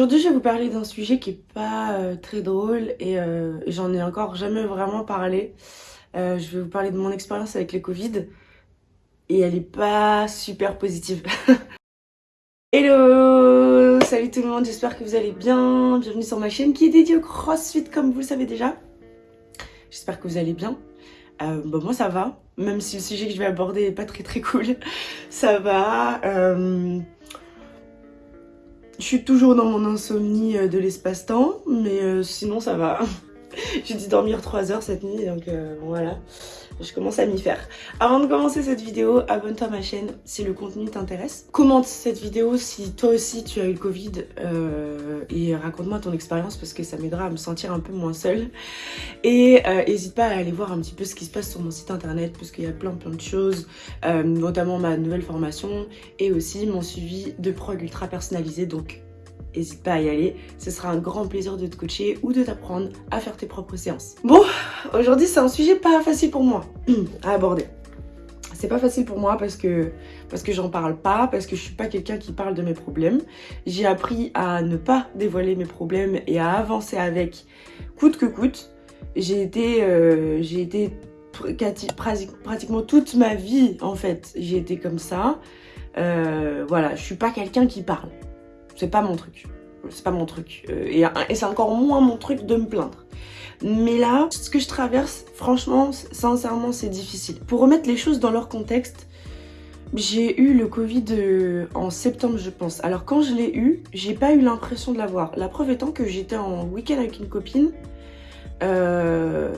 Aujourd'hui, je vais vous parler d'un sujet qui est pas euh, très drôle et euh, j'en ai encore jamais vraiment parlé. Euh, je vais vous parler de mon expérience avec le Covid et elle est pas super positive. Hello Salut tout le monde, j'espère que vous allez bien. Bienvenue sur ma chaîne qui est dédiée au crossfit comme vous le savez déjà. J'espère que vous allez bien. Bon, moi ça va, même si le sujet que je vais aborder est pas très très cool. Ça va. Je suis toujours dans mon insomnie euh, de l'espace-temps, mais euh, sinon ça va. J'ai dû dormir 3 heures cette nuit, donc euh, voilà, je commence à m'y faire. Avant de commencer cette vidéo, abonne-toi à ma chaîne si le contenu t'intéresse. Commente cette vidéo si toi aussi tu as eu le Covid euh, et raconte-moi ton expérience parce que ça m'aidera à me sentir un peu moins seule. Et n'hésite pas à aller voir un petit peu ce qui se passe sur mon site internet parce qu'il y a plein plein de choses, euh, notamment ma nouvelle formation et aussi mon suivi de prog ultra personnalisé. Donc n'hésite pas à y aller. Ce sera un grand plaisir de te coacher ou de t'apprendre à faire tes propres séances. Bon, aujourd'hui c'est un sujet pas facile pour moi à aborder. C'est pas facile pour moi parce que, parce que j'en parle pas, parce que je suis pas quelqu'un qui parle de mes problèmes. J'ai appris à ne pas dévoiler mes problèmes et à avancer avec coûte que coûte. J'ai été, euh, j'ai été pratiquement toute ma vie en fait, j'ai été comme ça. Euh, voilà, je suis pas quelqu'un qui parle. C'est pas mon truc. C'est pas mon truc. Euh, et, c'est encore moins mon truc de me plaindre. Mais là, ce que je traverse, franchement, sincèrement, c'est difficile. Pour remettre les choses dans leur contexte, j'ai eu le Covid euh, en septembre, je pense. Alors quand je l'ai eu, j'ai pas eu l'impression de l'avoir. La preuve étant que j'étais en week-end avec une copine. Euh,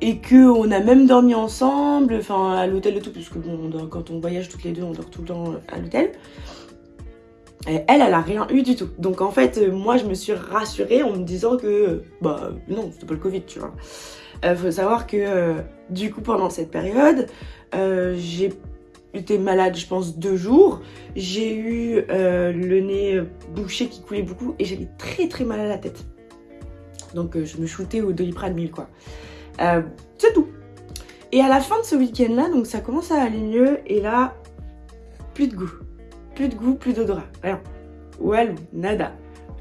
et que on a même dormi ensemble, enfin à l'hôtel et tout, parce que bon, quand on voyage toutes les deux, on dort tout le temps à l'hôtel. Elle, elle a rien eu du tout. Donc en fait, euh, moi, je me suis rassurée en me disant que, bah non, c'était pas le Covid, tu vois. Euh, faut savoir que, euh, du coup, pendant cette période, j'ai été malade, je pense, deux jours. J'ai eu le nez bouché qui coulait beaucoup et j'avais très très mal à la tête. Donc je me shootais au doliprane 1000, quoi. C'est tout. Et à la fin de ce week-end-là, donc ça commence à aller mieux et là, plus de goût plus de goût, plus d'odorat, rien. Walou, nada,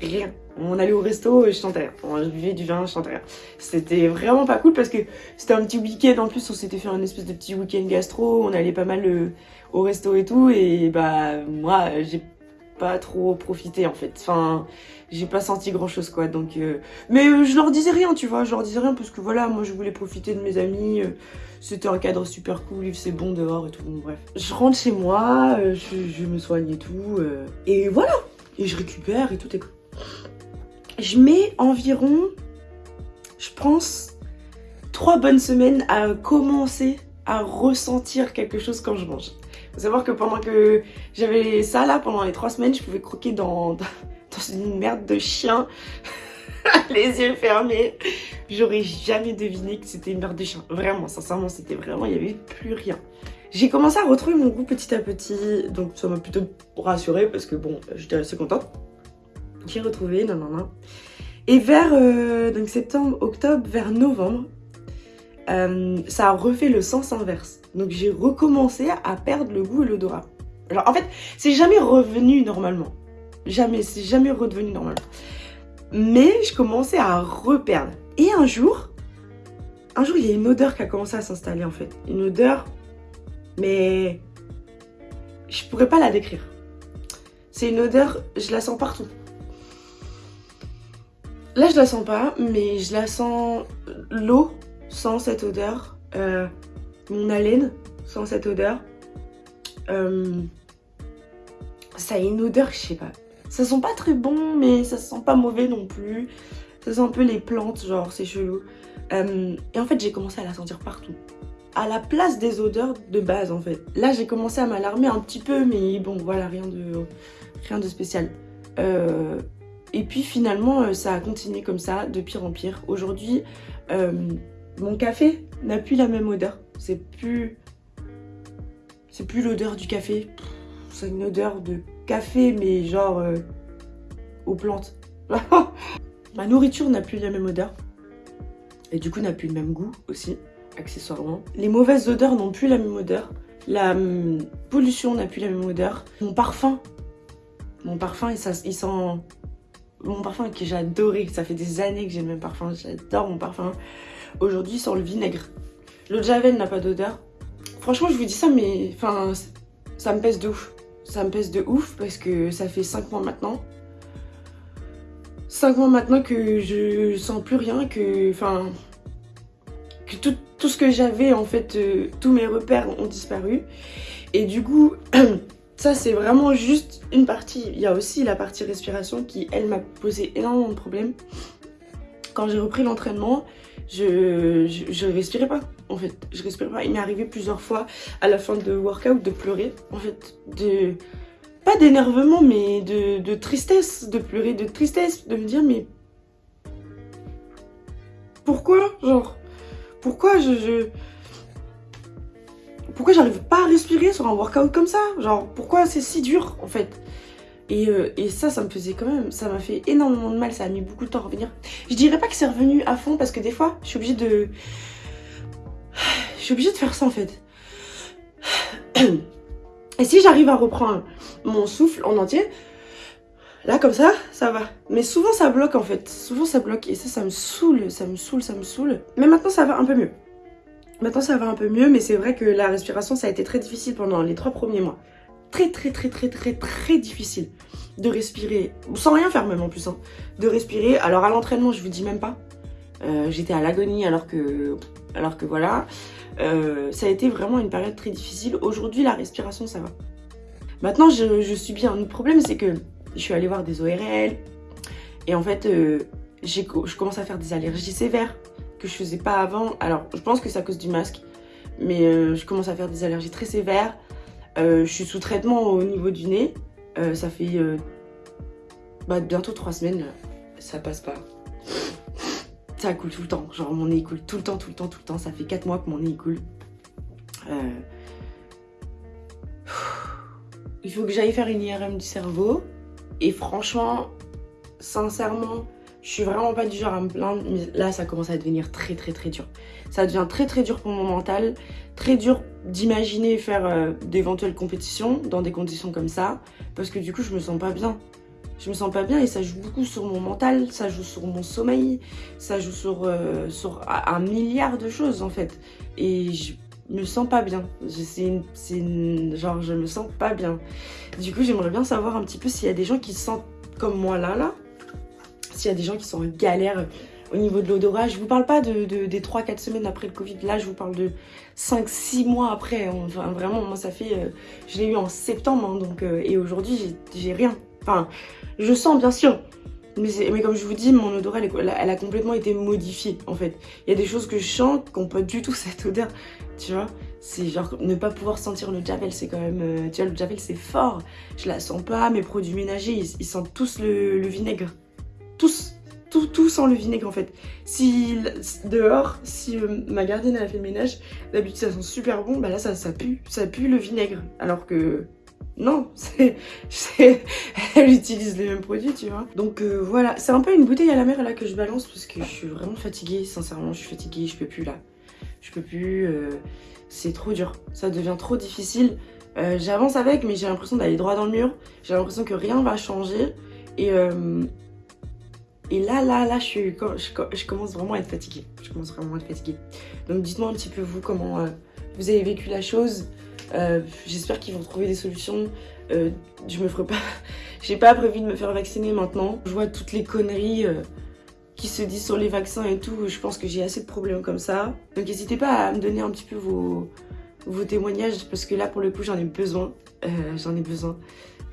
rien. On allait au resto, je chantais On buvait du vin, je chantais C'était vraiment pas cool parce que c'était un petit week-end. En plus, on s'était fait un espèce de petit week-end gastro. On allait pas mal euh, au resto et tout. Et bah, moi, j'ai pas trop profité en fait. Enfin, j'ai pas senti grand chose quoi. Donc, euh... mais euh, je leur disais rien, tu vois. Je leur disais rien parce que voilà, moi je voulais profiter de mes amis. Euh, c'était un cadre super cool, il faisait bon dehors et tout. Bon, bref, je rentre chez moi, je, je, me soigne et tout. et voilà. Et je récupère et tout est cool. Je mets environ, je pense, trois bonnes semaines à commencer à ressentir quelque chose quand je mange. Faut savoir que pendant que j'avais ça là, pendant les trois semaines, je pouvais croquer dans, dans une merde de chien, les yeux fermés. J'aurais jamais deviné que c'était une merde de chien. Vraiment, sincèrement, c'était vraiment, il n'y avait plus rien. J'ai commencé à retrouver mon goût petit à petit, donc ça m'a plutôt rassurée parce que bon, j'étais assez contente. J'ai retrouvé, non, non, non. Et vers euh, septembre, octobre, vers novembre, euh, ça a refait le sens inverse. Donc j'ai recommencé à perdre le goût et l'odorat. Alors en fait, c'est jamais revenu normalement. Jamais, c'est jamais redevenu normalement. Mais je commençais à reperdre. Et un jour, un jour, il y a une odeur qui a commencé à s'installer en fait. Une odeur, mais je pourrais pas la décrire. C'est une odeur, je la sens partout. Là, je la sens pas, mais je la sens l'eau sans cette odeur, euh, mon haleine sans cette odeur. Euh, ça a une odeur, je sais pas. Ça sent pas très bon, mais ça sent pas mauvais non plus. Ça sent un peu les plantes, genre c'est chelou. Euh, et en fait, j'ai commencé à la sentir partout. À la place des odeurs de base, en fait. Là, j'ai commencé à m'alarmer un petit peu, mais bon, voilà, rien de, rien spécial. Et puis finalement, ça a continué comme ça, de pire en pire. Aujourd'hui, mon café n'a plus la même odeur. C'est plus... C'est plus l'odeur du café. C'est une odeur de café, mais genre euh, aux plantes. Ma nourriture n'a plus la même odeur. Et du coup, n'a plus le même goût aussi, accessoirement. Les mauvaises odeurs n'ont plus la même odeur. La hum, pollution n'a plus la même odeur. Mon parfum, mon parfum, il, il sent... mon parfum que j'adorais. Ça fait des années que j'ai le même parfum. J'adore mon parfum. Aujourd'hui, sans le vinaigre. L'eau de Javel n'a pas d'odeur. Franchement, je vous dis ça, mais enfin, ça me pèse de ouf. Ça me pèse de ouf parce que ça fait 5 mois maintenant. 5 mois maintenant que je sens plus rien, que enfin que tout, tout ce que j'avais en fait, euh, tous mes repères ont disparu. Et du coup, ça c'est vraiment juste une partie. Il y a aussi la partie respiration qui, elle, m'a posé énormément de problèmes. Quand j'ai repris l'entraînement, je, je, respirais pas en fait. Je respirais pas. Il m'est arrivé plusieurs fois à la fin de workout de pleurer. En fait, de pas d'énervement mais de, de, tristesse, de pleurer de tristesse, de me dire mais pourquoi genre pourquoi je, je pourquoi j'arrive pas à respirer sur un workout comme ça? Genre, pourquoi c'est si dur, en fait? Et, euh, et, ça, ça me faisait quand même, ça m'a fait énormément de mal, ça a mis beaucoup de temps à revenir. Je dirais pas que c'est revenu à fond parce que des fois, je suis obligée de... Je suis obligée de faire ça en fait. Et si j'arrive à reprendre mon souffle en entier, là comme ça, ça va. Mais souvent ça bloque en fait, souvent ça bloque et ça, ça me saoule, ça me saoule, ça me saoule. Mais maintenant ça va un peu mieux. Maintenant ça va un peu mieux, mais c'est vrai que la respiration ça a été très difficile pendant les trois premiers mois. Très très très très très très difficile de respirer, sans rien faire même en plus, hein. de respirer. Alors à l'entraînement je vous dis même pas, euh, j'étais à l'agonie alors que, alors que voilà. Euh, ça a été vraiment une période très difficile. Aujourd'hui la respiration ça va. Maintenant je, je subis un autre problème, c'est que je suis allée voir des ORL et en fait euh, je commence à faire des allergies sévères que je faisais pas avant. Alors, je pense que c'est à cause du masque, mais je commence à faire des allergies très sévères. Euh, je suis sous traitement au niveau du nez. Euh, ça fait bah, bientôt trois semaines, ça passe pas. Ça coule tout le temps, genre mon nez coule tout le temps, tout le temps, tout le temps. Ça fait quatre mois que mon nez coule. Il faut que j'aille faire une IRM du cerveau. Et franchement, sincèrement, je suis vraiment pas du genre à me plaindre, mais là, ça commence à devenir très, très, très dur. Ça devient très, très dur pour mon mental. Très dur d'imaginer faire euh, d'éventuelles compétitions dans des conditions comme ça. Parce que du coup, je me sens pas bien. Je me sens pas bien et ça joue beaucoup sur mon mental, ça joue sur mon sommeil, ça joue sur, euh, un milliard de choses en fait. Et je me sens pas bien. C'est genre, je me sens pas bien. Du coup, j'aimerais bien savoir un petit peu s'il y a des gens qui se sentent comme moi là, là, s'il y a des gens qui sont en galère au niveau de l'odorat, je vous parle pas de, des 3-4 semaines après le Covid, là je vous parle de 5-6 mois après, enfin vraiment moi ça fait, euh, je l'ai eu en septembre hein, donc, euh, et aujourd'hui j'ai rien, enfin je sens bien sûr, mais, mais, comme je vous dis, mon odorat, elle, a complètement été modifiée, en fait. Il y a des choses que je sens qui n'ont pas du tout cette odeur, tu vois. C'est genre, ne pas pouvoir sentir le javel, c'est quand même... Euh, tu vois, le javel, c'est fort. Je la sens pas, mes produits ménagers, ils, sentent tous le vinaigre tous, tout, tout sans le vinaigre en fait. Si dehors, si euh, ma gardienne a fait le ménage, d'habitude ça sent super bon, bah là ça, pue, ça pue le vinaigre. Alors que non, c'est, elle utilise les mêmes produits, tu vois. Donc euh, voilà, c'est un peu une bouteille à la mer là que je balance parce que je suis vraiment fatiguée, sincèrement, je suis fatiguée, je peux plus là. Je peux plus, euh, c'est trop dur, ça devient trop difficile. J'avance avec, mais j'ai l'impression d'aller droit dans le mur. J'ai l'impression que rien va changer. Et, et là, là, là, je, suis, je, commence vraiment à être fatiguée. Je commence vraiment à être fatiguée. Donc dites-moi un petit peu vous comment euh, vous avez vécu la chose. Euh, j'espère qu'ils vont trouver des solutions. Euh, je me ferai pas... J'ai pas prévu de me faire vacciner maintenant. Je vois toutes les conneries qui se disent sur les vaccins et tout. Je pense que j'ai assez de problèmes comme ça. Donc n'hésitez pas à me donner un petit peu vos, vos témoignages parce que là, pour le coup, j'en ai besoin. j'en ai besoin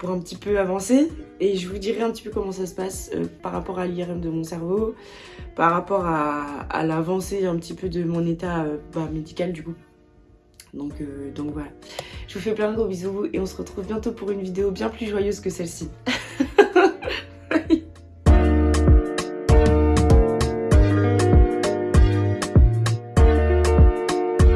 pour un petit peu avancer et je vous dirai un petit peu comment ça se passe euh, par rapport à l'IRM de mon cerveau, par rapport à, l'avancée un petit peu de mon état euh, bah, médical du coup. Donc, euh, donc voilà, je vous fais plein de gros bisous et on se retrouve bientôt pour une vidéo bien plus joyeuse que celle-ci.